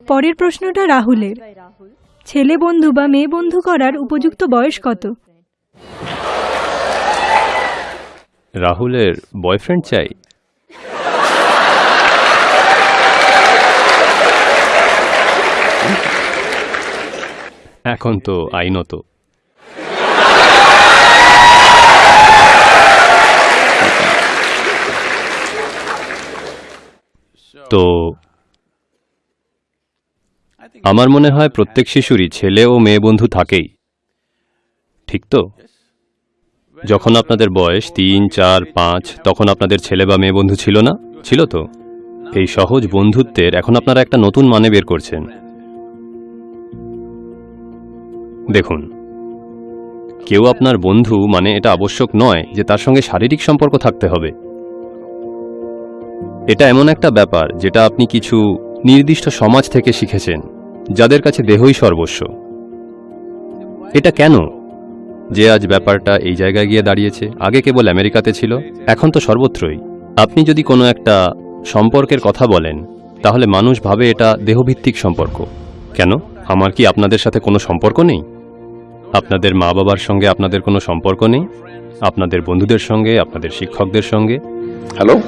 পরের প্রশ্নটা রাহুলের। ছেলে বন্ধু বা মেয়ে বন্ধু করার উপযুক্ত বয়স কত? রাহুলের বয়ফ্রেন্ড চাই। এখন তো আইনত। তো আমার মনে হয় প্রত্যেক শিশুরই ছেলে ও মেয়ে বন্ধু থাকেই। ঠিক তো? যখন আপনাদের বয়স তিন, চার, পাঁচ, তখন আপনাদের ছেলে বা মেয়ে বন্ধু ছিল না? ছিল তো? এই সহজ বন্ধুত্বের এখন আপনারা একটা নতুন মানে বের করছেন। দেখুন, কেউ আপনার বন্ধু মানে এটা আবশ্যক নয় যে তার সঙ্গে শারীরিক সম্পর্ক থাকতে হবে। এটা এমন একটা ব্যাপার যেটা আপনি কিছু নির্দিষ্ট সমাজ থেকে শিখেছেন। যাদের কাছে দেহই সর্বস্ব। এটা কেন? যে আজ ব্যাপারটা এই জায়গায় গিয়ে দাঁড়িয়েছে আগে কেবল আমেরিকাতে ছিল এখন তো সর্বত্রই। আপনি যদি কোনো একটা সম্পর্কের কথা বলেন তাহলে মানুষ ভাবে এটা দেহভিত্তিক সম্পর্ক। কেন? আমার কি আপনাদের সাথে কোনো সম্পর্ক নেই? আপনাদের মা বাবার সঙ্গে আপনাদের কোনো সম্পর্ক নেই? আপনাদের বন্ধুদের সঙ্গে আপনাদের শিক্ষকদের সঙ্গে? হ্যালো?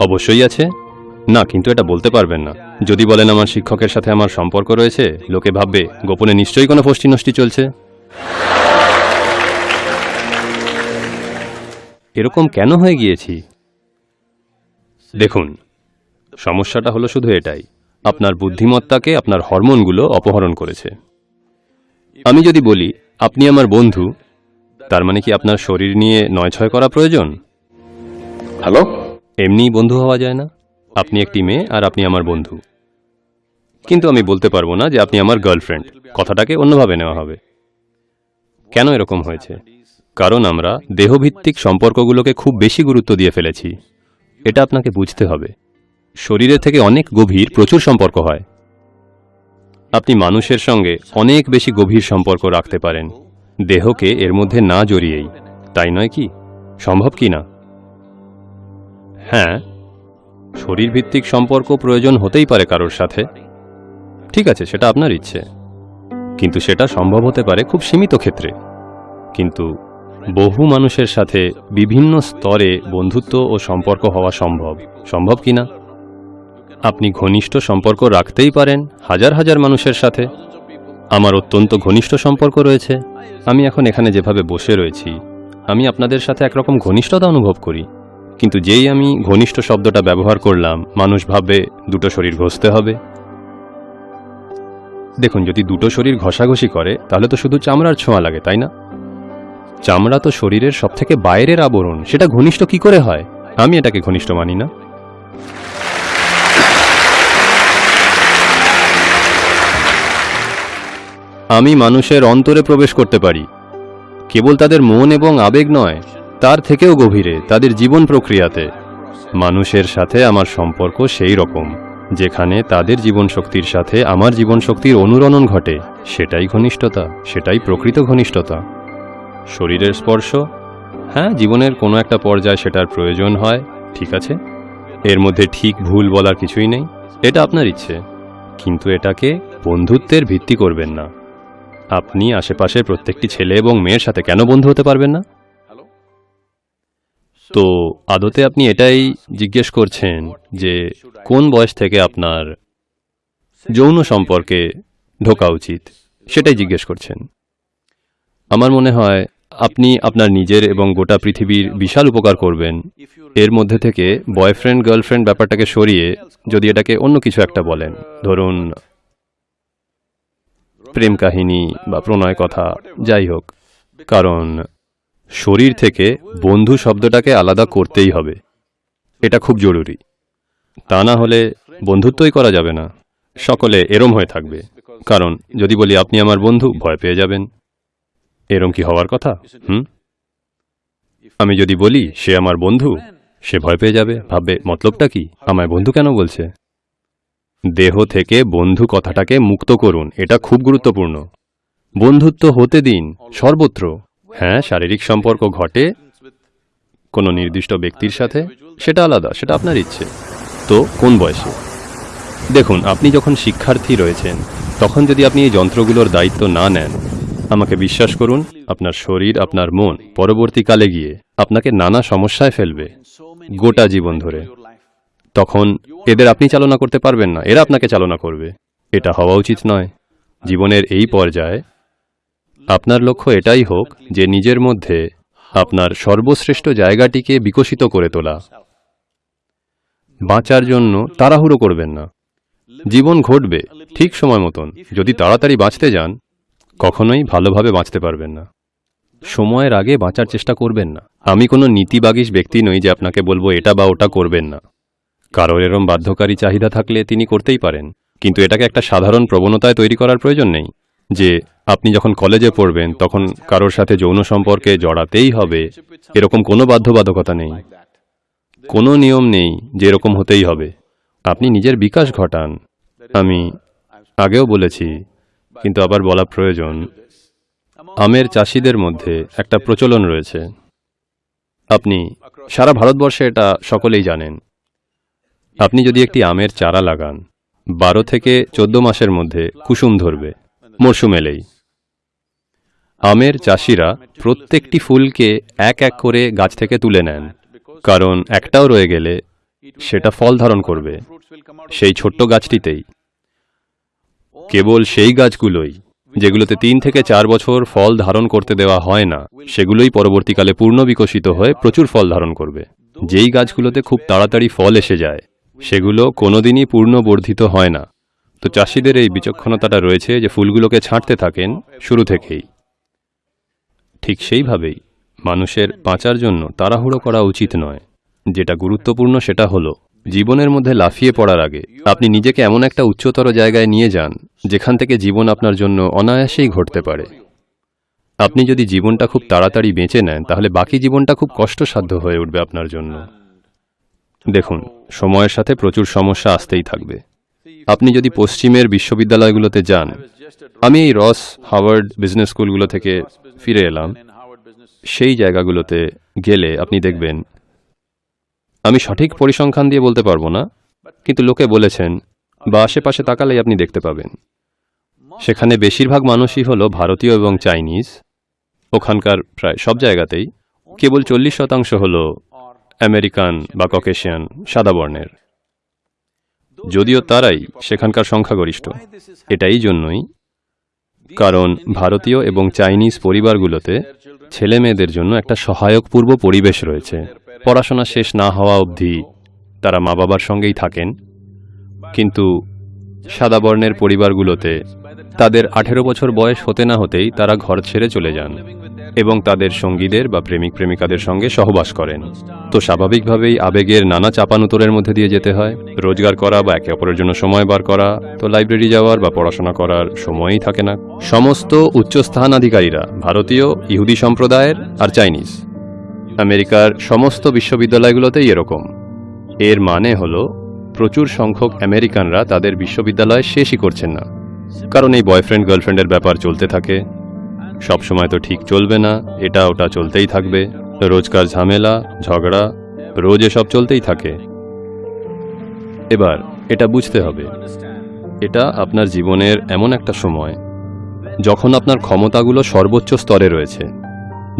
অবশ্যই আছে। না কিন্তু এটা বলতে পারবেন না। যদি বলেন আমার শিক্ষকের সাথে আমার সম্পর্ক রয়েছে লোকে ভাববে গোপনে নিশ্চয়ই কোনো ফষ্টি নষ্টি চলছে। এরকম কেন হয়ে গিয়েছি? দেখুন সমস্যাটা হলো শুধু এটাই। আপনার বুদ্ধিমত্তাকে আপনার হরমোনগুলো অপহরণ করেছে। আমি যদি বলি আপনি আমার বন্ধু তার মানে কি আপনার শরীর নিয়ে নয় ছয় করা প্রয়োজন? হ্যালো? এমনিই বন্ধু হওয়া যায় না? আপনি একটি মেয়ে আর আপনি আমার বন্ধু। কিন্তু আমি বলতে পারব না যে আপনি আমার গার্লফ্রেন্ড কথাটাকে অন্যভাবে নেওয়া হবে। কেন এরকম হয়েছে? কারণ আমরা দেহভিত্তিক সম্পর্কগুলোকে খুব বেশি গুরুত্ব দিয়ে ফেলেছি। এটা আপনাকে বুঝতে হবে। শরীরের থেকে অনেক গভীর প্রচুর সম্পর্ক হয়। আপনি মানুষের সঙ্গে অনেক বেশি গভীর সম্পর্ক রাখতে পারেন। দেহকে এর মধ্যে না জড়িয়েই। তাই নয় কি? সম্ভব কি না? হ্যাঁ শরীরভিত্তিক সম্পর্ক প্রয়োজন হতেই পারে কারোর সাথে। ঠিক আছে, সেটা আপনার ইচ্ছে। কিন্তু সেটা সম্ভব হতে পারে খুব সীমিত ক্ষেত্রে। কিন্তু বহু মানুষের সাথে বিভিন্ন স্তরে বন্ধুত্ব ও সম্পর্ক হওয়া সম্ভব। সম্ভব কি না? আপনি ঘনিষ্ঠ সম্পর্ক রাখতেই পারেন হাজার হাজার মানুষের সাথে। আমার অত্যন্ত ঘনিষ্ঠ সম্পর্ক রয়েছে। আমি এখন এখানে যেভাবে বসে রয়েছি, আমি আপনাদের সাথে একরকম ঘনিষ্ঠতা অনুভব করি। কিন্তু যেই আমি ঘনিষ্ঠ শব্দটা ব্যবহার করলাম, মানুষ ভাববে দুটো শরীর ঘষতে হবে। দেখুন, যদি দুটো শরীর ঘষাঘষি করে, তাহলে তো শুধু চামড়ার ছোঁয়া লাগে, তাই না? চামড়া তো শরীরের সবথেকে বাইরের আবরণ, সেটা ঘনিষ্ঠ কি করে হয়? আমি এটাকে ঘনিষ্ঠ মানি না। আমি মানুষের অন্তরে প্রবেশ করতে পারি। কেবল তাদের মন এবং আবেগ নয় তার থেকেও গভীরে তাদের জীবন প্রক্রিয়াতে। মানুষের সাথে আমার সম্পর্ক সেই রকম, যেখানে তাদের জীবন শক্তির সাথে আমার জীবন শক্তির অনুরণন ঘটে, সেটাই ঘনিষ্ঠতা, সেটাই প্রকৃত ঘনিষ্ঠতা। শরীরের স্পর্শ? হ্যাঁ জীবনের কোনো একটা পর্যায়ে সেটার প্রয়োজন হয়, ঠিক আছে? এর মধ্যে ঠিক ভুল বলার কিছুই নেই, এটা আপনার ইচ্ছে। কিন্তু এটাকে বন্ধুত্বের ভিত্তি করবেন না। আপনি আশেপাশের প্রত্যেকটি ছেলে এবং মেয়ের সাথে কেন বন্ধু হতে পারবেন না? তো আদতে আপনি এটাই জিজ্ঞেস করছেন যে কোন বয়স থেকে আপনার যৌন সম্পর্কে ঢোকা উচিত? সেটাই জিজ্ঞেস করছেন। আমার মনে হয় আপনি আপনার নিজের এবং গোটা পৃথিবীর বিশাল উপকার করবেন। এর মধ্যে থেকে বয়ফ্রেন্ড, গার্লফ্রেন্ড ব্যাপারটাকে সরিয়ে যদি এটাকে অন্য কিছু একটা বলেন, ধরুন প্রেম কাহিনী বা প্রণয় কথা, যাই হোক, কারণ শরীর থেকে বন্ধু শব্দটাকে আলাদা করতেই হবে। এটা খুব জরুরি। তা না হলে বন্ধুত্বই করা যাবে না। সকলে এরম হয়ে থাকবে। কারণ যদি বলি, আপনি আমার বন্ধু, ভয় পেয়ে যাবেন। এরম কি হওয়ার কথা? হুম? আমি যদি বলি, সে আমার বন্ধু, সে ভয় পেয়ে যাবে। ভাববে, মতলবটা কি? আমায় বন্ধু কেন বলছে? দেহ থেকে বন্ধু কথাটাকে মুক্ত করুন। এটা খুব গুরুত্বপূর্ণ। বন্ধুত্ব হতে দিন সর্বত্র। হ্যাঁ শারীরিক সম্পর্ক ঘটে কোনো নির্দিষ্ট ব্যক্তির সাথে, সেটা আলাদা, সেটা আপনার ইচ্ছে। তো, কোন বয়সে? দেখুন, আপনি যখন শিক্ষার্থী রয়েছেন, তখন যদি আপনি এই যন্ত্রগুলোর দায়িত্ব না নেন, আমাকে বিশ্বাস করুন, আপনার শরীর, আপনার মন পরবর্তীকালে গিয়ে আপনাকে নানা সমস্যায় ফেলবে, গোটা জীবন ধরে। তখন এদের আপনি চালনা করতে পারবেন না, এরা আপনাকে চালনা করবে। এটা হওয়া উচিত নয়। জীবনের এই পর্যায়ে আপনার লক্ষ্য এটাই হোক যে নিজের মধ্যে আপনার সর্বশ্রেষ্ঠ জায়গাটিকে বিকশিত করে তোলা। বাঁচার জন্য তাড়াহুড়ো করবেন না। জীবন ঘটবে ঠিক সময় মতন। যদি তাড়াতাড়ি বাঁচতে যান, কখনোই ভালোভাবে বাঁচতে পারবেন না। সময়ের আগে বাঁচার চেষ্টা করবেন না। আমি কোনো নীতিবাগীশ ব্যক্তি নই যে আপনাকে বলব এটা বা ওটা করবেন না। কারোর এরম বাধ্যকারী চাহিদা থাকলে তিনি করতেই পারেন। কিন্তু এটাকে একটা সাধারণ প্রবণতায় তৈরি করার প্রয়োজন নেই যে আপনি যখন কলেজে পড়বেন, তখন কারোর সাথে যৌন সম্পর্কে জড়াতেই হবে। এরকম কোনো বাধ্যবাধকতা নেই। কোনো নিয়ম নেই যে এরকম হতেই হবে। আপনি নিজের বিকাশ ঘটান। আমি আগেও বলেছি, কিন্তু আবার বলা প্রয়োজন। আমের চাষিদের মধ্যে একটা প্রচলন রয়েছে। আপনি সারা ভারতবর্ষে এটা সকলেই জানেন। আপনি যদি একটি আমের চারা লাগান, বারো থেকে চোদ্দ মাসের মধ্যে কুসুম ধরবে, মরশুম এলেই। আমের চাষিরা প্রত্যেকটি ফুলকে এক এক করে গাছ থেকে তুলে নেন। কারণ একটাও রয়ে গেলে সেটা ফল ধারণ করবে সেই ছোট্ট গাছটিতেই। কেবল সেই গাছগুলোই, যেগুলোতে তিন থেকে চার বছর ফল ধারণ করতে দেওয়া হয় না, সেগুলোই পরবর্তীকালে পূর্ণ বিকশিত হয়ে প্রচুর ফল ধারণ করবে। যেই গাছগুলোতে খুব তাড়াতাড়ি ফল এসে যায়, সেগুলো কোনোদিনই পূর্ণ বর্ধিত হয় না। তো চাষিদের এই বিচক্ষণতাটা রয়েছে যে ফুলগুলোকে ছাঁটতে থাকেন শুরু থেকেই। ঠিক সেইভাবেই মানুষের বাঁচার জন্য তাড়াহুড়ো করা উচিত নয়। যেটা গুরুত্বপূর্ণ সেটা হলো, জীবনের মধ্যে লাফিয়ে পড়ার আগে আপনি নিজেকে এমন একটা উচ্চতর জায়গায় নিয়ে যান, যেখান থেকে জীবন আপনার জন্য অনায়াসেই ঘটতে পারে। আপনি যদি জীবনটা খুব তাড়াতাড়ি বেঁচে নেন, তাহলে বাকি জীবনটা খুব কষ্টসাধ্য হয়ে উঠবে আপনার জন্য। দেখুন, সময়ের সাথে প্রচুর সমস্যা আসতেই থাকবে। আপনি যদি পশ্চিমের বিশ্ববিদ্যালয়গুলোতে যান আমি এই রস হাওয়ার্ড বিজনেস স্কুলগুলো থেকে ফিরে এলাম। সেই জায়গাগুলোতে গেলে আপনি দেখবেন, আমি সঠিক পরিসংখ্যান দিয়ে বলতে পারব না, কিন্তু লোকে বলেছেন, বা আশেপাশে তাকালেই আপনি দেখতে পাবেন। সেখানে বেশিরভাগ মানুষই হলো ভারতীয় এবং চাইনিজ। ওখানকার প্রায় সব জায়গাতেই কেবল চল্লিশ শতাংশ হলো আমেরিকান বা ককেশিয়ান, সাদা বর্ণের। যদিও তারাই সেখানকার সংখ্যাগরিষ্ঠ, এটাই জন্যই কারণ ভারতীয় এবং চাইনিজ পরিবারগুলোতে ছেলে মেয়েদের জন্য একটা সহায়ক পূর্ব পরিবেশ রয়েছে। পড়াশোনা শেষ না হওয়া অবধি তারা মা বাবার সঙ্গেই থাকেন। কিন্তু সাদা বর্ণের পরিবারগুলোতে তাদের আঠেরো বছর বয়স হতে না হতেই তারা ঘর ছেড়ে চলে যান এবং তাদের সঙ্গীদের বা প্রেমিক প্রেমিকাদের সঙ্গে সহবাস করেন। তো স্বাভাবিকভাবেই আবেগের নানা চাপানুতরের মধ্যে দিয়ে যেতে হয়। রোজগার করা বা একে অপরের জন্য সময় বার করা, তো লাইব্রেরি যাওয়ার বা পড়াশোনা করার সময়ই থাকে না। সমস্ত উচ্চস্থানাধিকারীরা ভারতীয়, ইহুদি সম্প্রদায়ের আর চাইনিজ। আমেরিকার সমস্ত বিশ্ববিদ্যালয়গুলোতেই এরকম। এর মানে হলো, প্রচুর সংখ্যক আমেরিকানরা তাদের বিশ্ববিদ্যালয় শেষই করছেন না। কারণ এই বয়ফ্রেন্ড গার্লফ্রেন্ডের ব্যাপার চলতে থাকে। সব সময় তো ঠিক চলবে না, এটা ওটা চলতেই থাকবে। রোজকার ঝামেলা, ঝগড়া, রোজ এসব চলতেই থাকে। এবার, এটা বুঝতে হবে। এটা আপনার জীবনের এমন একটা সময়, যখন আপনার ক্ষমতাগুলো সর্বোচ্চ স্তরে রয়েছে।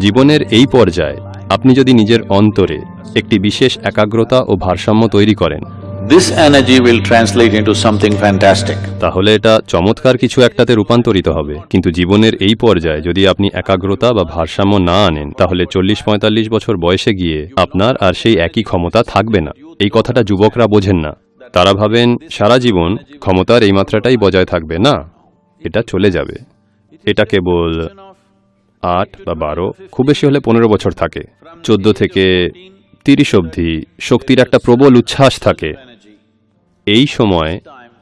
জীবনের এই পর্যায়ে, আপনি যদি নিজের অন্তরে একটি বিশেষ একাগ্রতা ও ভারসাম্য তৈরি করেন This energy will translate into something fantastic. তাহলে এটা চমৎকার কিছু একটাতে রূপান্তরিত হবে। কিন্তু জীবনের এই পর্যায়ে যদি আপনি একাগ্রতা বা ভারসাম্য না আনেন, তাহলে চল্লিশ পঁয়তাল্লিশ বছর বয়সে গিয়ে আপনার আর সেই একই ক্ষমতা থাকবে না। এই কথাটা যুবকরা বোঝেন না। তারা ভাবেন, সারা জীবন ক্ষমতার এই মাত্রাটাই বজায় থাকবে, না? এটা চলে যাবে। এটা কেবল আট বা বারো, খুব বেশি হলে পনেরো বছর থাকে। চোদ্দ থেকে তিরিশ অবধি শক্তির একটা প্রবল উচ্ছ্বাস থাকে। এই সময়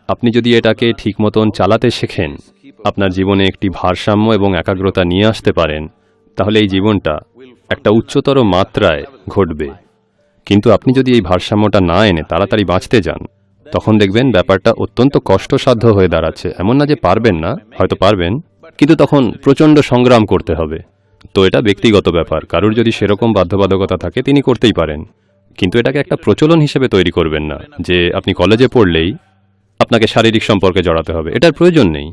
আপনি যদি এটাকে ঠিক মতন চালাতে শেখেন, আপনার জীবনে একটি ভারসাম্য এবং একাগ্রতা নিয়ে আসতে পারেন, তাহলে এই জীবনটা একটা উচ্চতর মাত্রায় ঘটবে। কিন্তু আপনি যদি এই ভারসাম্যটা না এনে তাড়াতাড়ি বাঁচতে যান, তখন দেখবেন ব্যাপারটা অত্যন্ত কষ্টসাধ্য হয়ে দাঁড়াচ্ছে। এমন না যে পারবেন না, হয়তো পারবেন, কিন্তু তখন প্রচণ্ড সংগ্রাম করতে হবে। তো এটা ব্যক্তিগত ব্যাপার, কারুর যদি সেরকম বাধ্যবাধকতা থাকে, তিনি করতেই পারেন। কিন্তু এটাকে একটা প্রচলন হিসেবে তৈরি করবেন না, যে আপনি কলেজে পড়লেই আপনাকে শারীরিক সম্পর্কে জড়াতে হবে। এটার প্রয়োজন নেই।